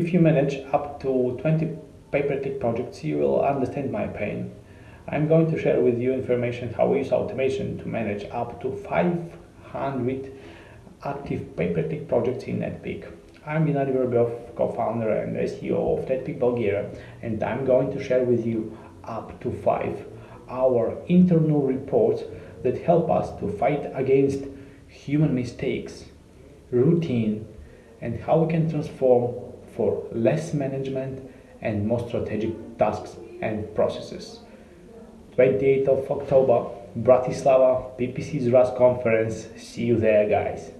If you manage up to 20 pay-per-click projects, you will understand my pain. I'm going to share with you information how we use automation to manage up to 500 active pay-per-click projects in NetPeak. I'm Gennady Vorobjov, co-founder and SEO of NetPeak Bulgaria, and I'm going to share with you up to five our internal reports that help us to fight against human mistakes, routine, and how we can transform for less management and more strategic tasks and processes. 28th of October, Bratislava, PPC Restart conference. See you there, guys.